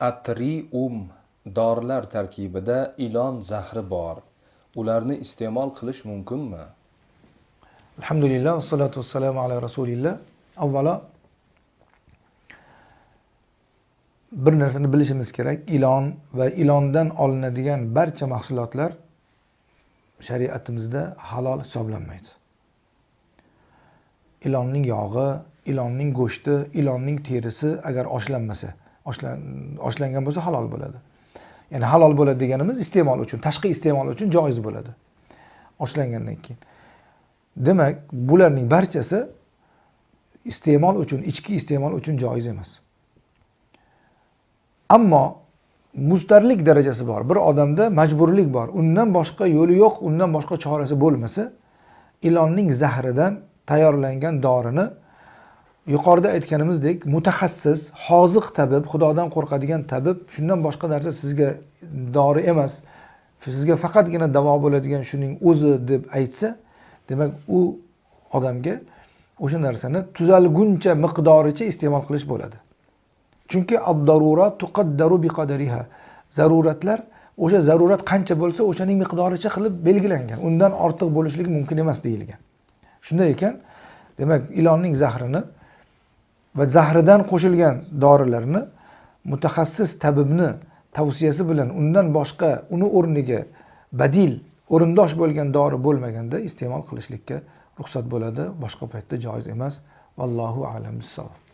Atrium dorilar tarkibida ilon zahri bor. Ularni iste'mol qilish mumkinmi? alhamdulillah vassalatu vassalamu ala rasulillah avvalo bir narsani bilishimiz kerak ilon va ilondan olinadigan barcha mahsulotlar shariatimizda halol hisoblanmaydi ilonning yog'i ilonning go'shti ilonning terisi agar oshlanmasa oshlangan bo'lsa halol bo'ladi. Ya'ni halol bo'ladi deganimiz iste'mol uchun tashqi iste'mol uchun joiz bo'ladi oshlangandan keyin. Demak bularning barchasi iste'mol uchun ichki iste'mol uchun joiz emas. Ammo mustarlik darajasi bor. Bir odamda majburlik bor. Undan boshqa yo'li yo'q undan boshqa chorasi bo'lmasa ilonning zahridan tayyorlangan dorini yuqorida aytganimizdek mutaxassis hoziq tabib xudodan qo'rqadigan tabib shundan boshqa narsa sizga dori emas. Sizga faqatgina davo bo'ladigan shuning o'zi deb aytsa demak u odamga o'sha narsani tuzalguncha miqdoricha iste'mol qilish bo'ladi. Chunki zaruratlar o'sha zarurat qancha bo'lsa o'shaning miqdoricha qilib belgilangan. Undan ortiq bo'lishligi mumkin emas deyilgan. Shunday ekan demak ilonning zahrini va zahridan qo'shilgan dorilarni mutaxassis tabibni tavsiyasi bilan undan boshqa uni o'rniga badil o'rindosh bo'lgan dori bo'lmaganda iste'mol qilishlikka ruxsat bo'ladi. Boshqa paytda joiz emas. Vallohu alam bissavob